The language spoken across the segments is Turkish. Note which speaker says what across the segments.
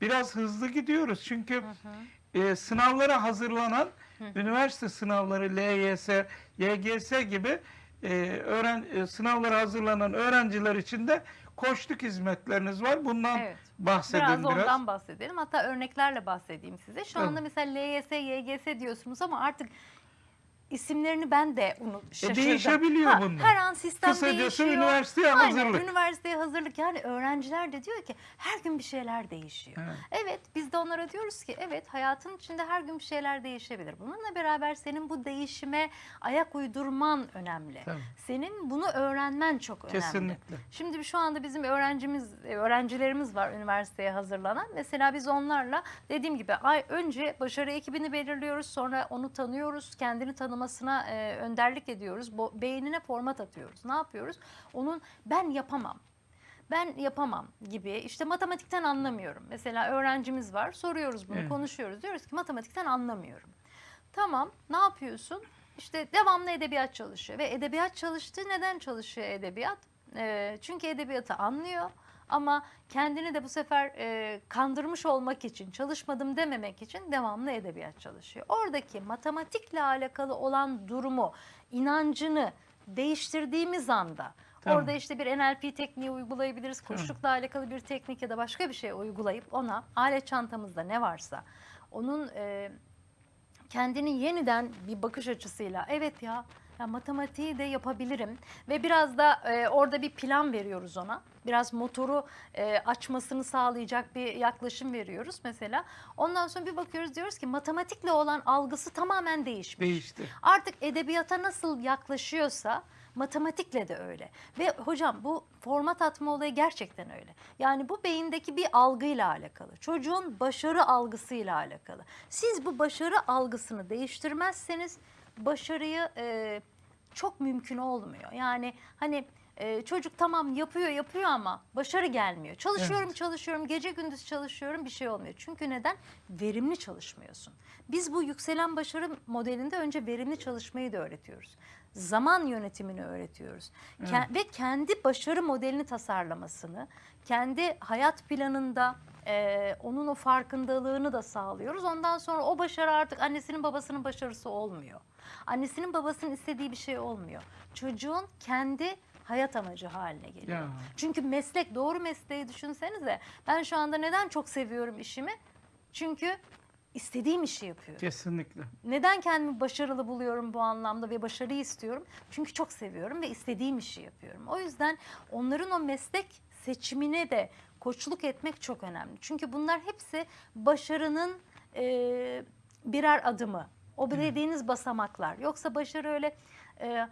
Speaker 1: biraz hızlı gidiyoruz. Çünkü e, sınavlara hazırlanan üniversite sınavları LYS, YGS gibi e, öğren e, sınavlara hazırlanan öğrenciler için de koçluk hizmetleriniz var. Bundan
Speaker 2: Evet.
Speaker 1: bahsedin
Speaker 2: Biraz
Speaker 1: biraz.
Speaker 2: ondan bahsedelim. Hatta örneklerle bahsedeyim size. Şu anda mesela LYS, YGS diyorsunuz ama artık isimlerini ben de unut şaşırdım.
Speaker 1: E, değişebiliyor bunlar.
Speaker 2: Her an sistem
Speaker 1: Kısacası
Speaker 2: değişiyor.
Speaker 1: üniversiteye
Speaker 2: Aynen,
Speaker 1: hazırlık.
Speaker 2: üniversiteye hazırlık. Yani öğrenciler de diyor ki her gün bir şeyler değişiyor.
Speaker 1: Evet.
Speaker 2: Evet biz de onlara diyoruz ki evet hayatın içinde her gün bir şeyler değişebilir. Bununla beraber senin bu değişime ayak uydurman önemli.
Speaker 1: Tabii.
Speaker 2: Senin bunu öğrenmen çok önemli.
Speaker 1: Kesinlikle.
Speaker 2: Şimdi şu anda bizim öğrencimiz, e, öğrencilerimiz var üniversiteye hazırlanan. Mesela biz onlarla dediğim gibi ay önce başarı ekibini belirliyoruz, sonra onu tanıyoruz, kendini tanımasına e, önderlik ediyoruz, Bo- beynine format atıyoruz. Ne yapıyoruz? Onun ben yapamam. Ben yapamam gibi işte matematikten anlamıyorum. Mesela öğrencimiz var soruyoruz bunu
Speaker 1: Evet.
Speaker 2: konuşuyoruz diyoruz ki matematikten anlamıyorum. Tamam ne yapıyorsun? İşte devamlı edebiyat çalışıyor ve edebiyat çalıştığı neden çalışıyor edebiyat? Ee, çünkü edebiyatı anlıyor ama kendini de bu sefer e, kandırmış olmak için, çalışmadım dememek için devamlı edebiyat çalışıyor. Oradaki matematikle alakalı olan durumu, inancını değiştirdiğimiz anda
Speaker 1: Tamam.
Speaker 2: orada işte bir NLP tekniği uygulayabiliriz, koçlukla alakalı bir teknik ya da başka bir şey uygulayıp ona alet çantamızda ne varsa onun e, kendini yeniden bir bakış açısıyla evet ya ya matematiği de yapabilirim ve biraz da e, orada bir plan veriyoruz ona. Biraz motoru e, açmasını sağlayacak bir yaklaşım veriyoruz mesela. Ondan sonra bir bakıyoruz diyoruz ki matematikle olan algısı tamamen değişmiş.
Speaker 1: Değişti.
Speaker 2: Artık edebiyata nasıl yaklaşıyorsa matematikle de öyle. Ve hocam bu format atma olayı gerçekten öyle. Yani bu beyindeki bir algıyla alakalı. Çocuğun başarı algısıyla alakalı. Siz bu başarı algısını değiştirmezseniz başarıyı e, çok mümkün olmuyor. Yani hani e, çocuk tamam yapıyor yapıyor ama başarı gelmiyor. Çalışıyorum
Speaker 1: Evet.
Speaker 2: çalışıyorum gece gündüz çalışıyorum bir şey olmuyor. Çünkü neden? Verimli çalışmıyorsun. Biz bu yükselen başarı modelinde önce verimli çalışmayı da öğretiyoruz. Zaman yönetimini öğretiyoruz. Ke- ve kendi başarı modelini tasarlamasını, kendi hayat planında e, onun o farkındalığını da sağlıyoruz. Ondan sonra o başarı artık annesinin babasının başarısı olmuyor. Annesinin babasının istediği bir şey olmuyor. Çocuğun kendi hayat amacı haline geliyor.
Speaker 1: Ya.
Speaker 2: Çünkü meslek doğru mesleği düşünsenize. Ben şu anda neden çok seviyorum işimi? Çünkü istediğim işi yapıyorum.
Speaker 1: Kesinlikle.
Speaker 2: Neden kendimi başarılı buluyorum bu anlamda ve başarıyı istiyorum? Çünkü çok seviyorum ve istediğim işi yapıyorum. O yüzden onların o meslek seçimine de koçluk etmek çok önemli. Çünkü bunlar hepsi başarının e, birer adımı. O dediğiniz basamaklar. Yoksa başarı öyle e,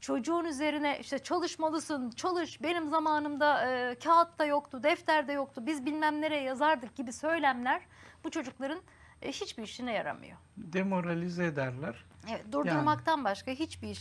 Speaker 2: çocuğun üzerine işte çalışmalısın, çalış. Benim zamanımda e, kağıtta yoktu, defterde yoktu. Biz bilmem nereye yazardık gibi söylemler bu çocukların e, hiçbir işine yaramıyor.
Speaker 1: Demoralize ederler.
Speaker 2: Evet, durdurmaktan başka hiçbir iş